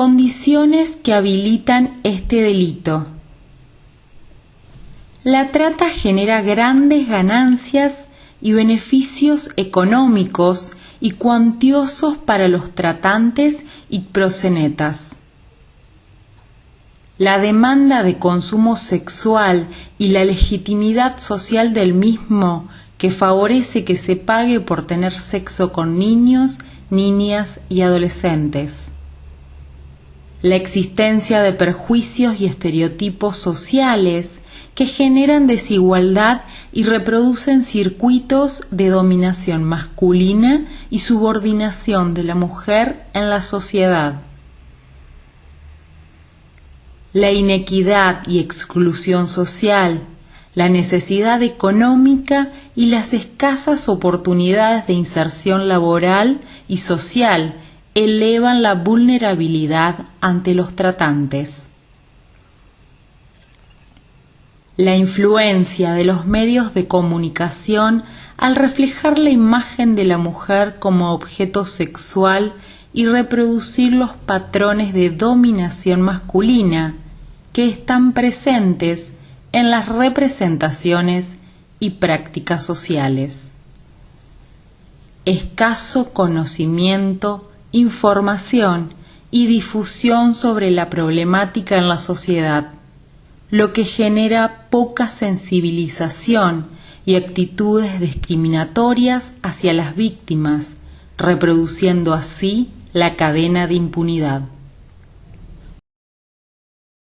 Condiciones que habilitan este delito. La trata genera grandes ganancias y beneficios económicos y cuantiosos para los tratantes y prosenetas. La demanda de consumo sexual y la legitimidad social del mismo que favorece que se pague por tener sexo con niños, niñas y adolescentes la existencia de perjuicios y estereotipos sociales que generan desigualdad y reproducen circuitos de dominación masculina y subordinación de la mujer en la sociedad. La inequidad y exclusión social, la necesidad económica y las escasas oportunidades de inserción laboral y social elevan la vulnerabilidad ante los tratantes. La influencia de los medios de comunicación al reflejar la imagen de la mujer como objeto sexual y reproducir los patrones de dominación masculina que están presentes en las representaciones y prácticas sociales. Escaso conocimiento información y difusión sobre la problemática en la sociedad, lo que genera poca sensibilización y actitudes discriminatorias hacia las víctimas, reproduciendo así la cadena de impunidad.